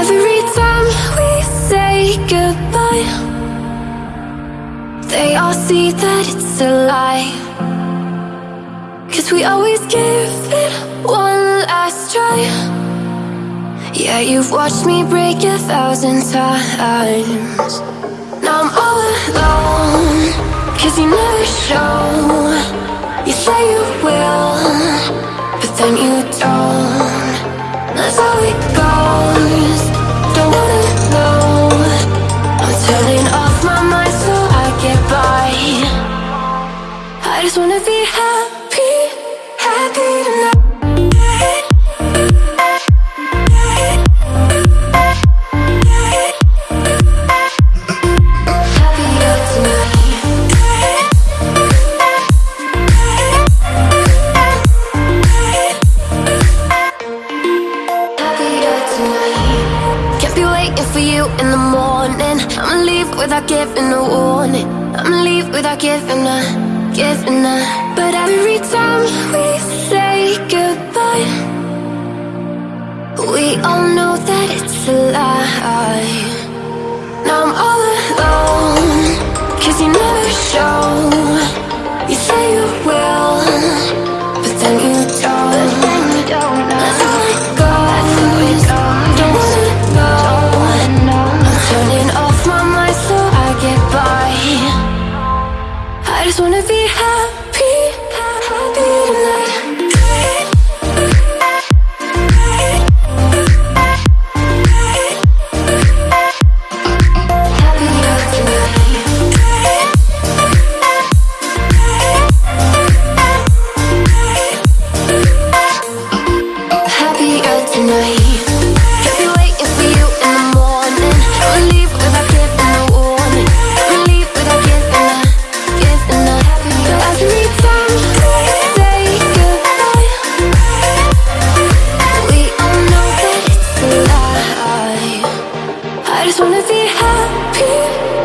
Every time we say goodbye They all see that it's a lie. Cause we always give it one last try. Yeah, you've watched me break a thousand times. Now I'm all alone Cause you never show. You say you will But then you don't. Just wanna be happy, happy tonight. For you in the morning. I'ma leave without giving a warning. I'ma leave without giving a, a. But every time we say goodbye, we all know that it's a lie. Just wanna be happy. wanna be happy.